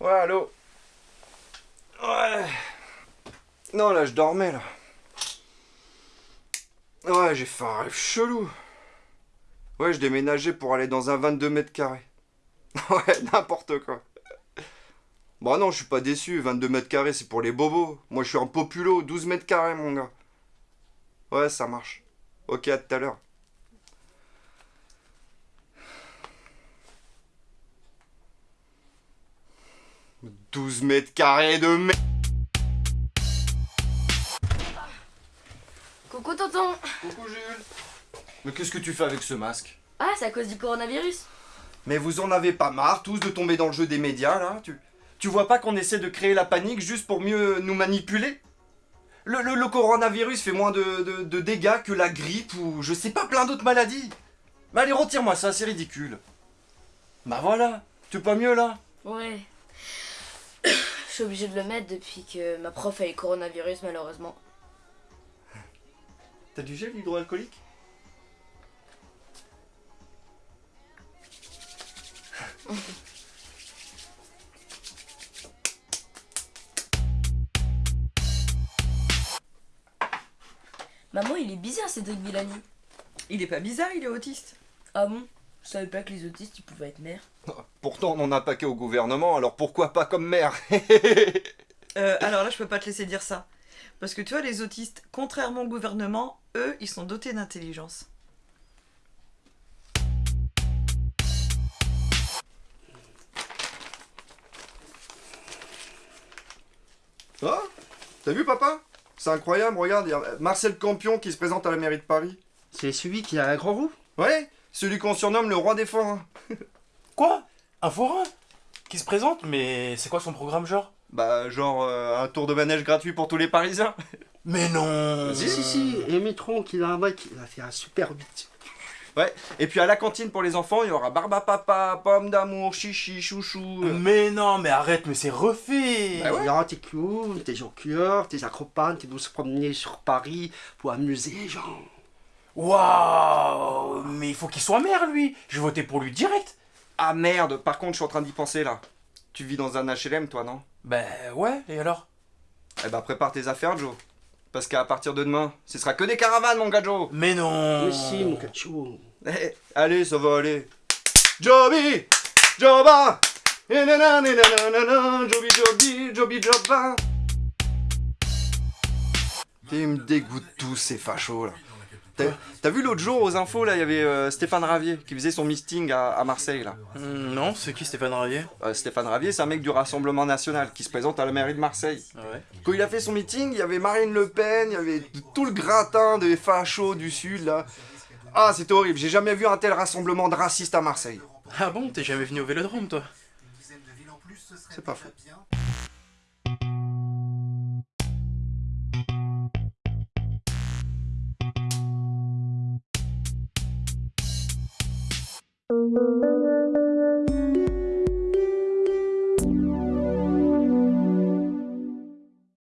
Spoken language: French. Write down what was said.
Ouais, allô? Ouais. Non, là, je dormais, là. Ouais, j'ai fait un rêve chelou. Ouais, je déménageais pour aller dans un 22 mètres carrés. Ouais, n'importe quoi. Bon, non, je suis pas déçu. 22 mètres carrés, c'est pour les bobos. Moi, je suis un populo. 12 mètres carrés, mon gars. Ouais, ça marche. Ok, à tout à l'heure. « 12 mètres carrés de merde Coucou tonton Coucou Jules Mais qu'est-ce que tu fais avec ce masque? Ah, c'est à cause du coronavirus Mais vous en avez pas marre tous de tomber dans le jeu des médias là tu, tu vois pas qu'on essaie de créer la panique juste pour mieux nous manipuler? Le, le- le coronavirus fait moins de, de- de dégâts que la grippe ou je sais pas plein d'autres maladies. Mais allez retire-moi ça, c'est ridicule. Bah voilà, tu es pas mieux là? Ouais. Je suis obligée de le mettre depuis que ma prof a eu coronavirus malheureusement. T'as du gel hydroalcoolique? Maman, il est bizarre Cédric Villani. Il est pas bizarre, il est autiste. Ah bon? Je savais pas que les autistes ils pouvaient être mères. Pourtant on en a paquet au gouvernement, alors pourquoi pas comme maire Euh, alors là, je peux pas te laisser dire ça. Parce que tu vois, les autistes, contrairement au gouvernement, eux, ils sont dotés d'intelligence. Ah T'as vu papa? C'est incroyable, regarde, il y a Marcel Campion qui se présente à la mairie de Paris. C'est celui qui a un grand roux? Ouais, celui qu'on surnomme le roi des forains. Quoi? Un forain? Qui se présente? Mais c'est quoi son programme genre? Bah genre euh, un tour de manège gratuit pour tous les Parisiens. Mais non Si, si, si. Et Mitron, qui a un mec, il a fait un super beat. Ouais, et puis à la cantine pour les enfants, il y aura barbe à papa, pomme d'amour, chichi, chouchou. euh. Mais non, mais arrête, mais c'est refait Bah ouais. Il y aura tes clowns, tes jonqueurs, tes acrobates qui vont se promener sur Paris pour amuser les gens. Waouh Mais il faut qu'il soit maire, lui Je vais voter pour lui direct Ah merde, par contre, je suis en train d'y penser là. Tu vis dans un HLM toi, non? Ben ouais, et alors? Eh bah prépare tes affaires, Joe. Parce qu'à partir de demain, ce sera que des caravanes, mon gars Joe. Mais non Mais si, mon cacho. Eh, allez, ça va aller. Joby Joba Joby, Joby, Joby, Joba Ils me dégoûtent tous ces fachos là. T'as vu l'autre jour aux infos là, il y avait euh, Stéphane Ravier qui faisait son meeting à, à Marseille là. Hmm, Non, c'est qui Stéphane Ravier? Euh, Stéphane Ravier, c'est un mec du Rassemblement National qui se présente à la mairie de Marseille. Ouais. Quand il a fait son meeting, il y avait Marine Le Pen, il y avait tout le gratin des fachos du sud là. Ah, c'était horrible, j'ai jamais vu un tel rassemblement de racistes à Marseille. Ah bon, t'es jamais venu au Vélodrome, toi? C'est pas faux. Música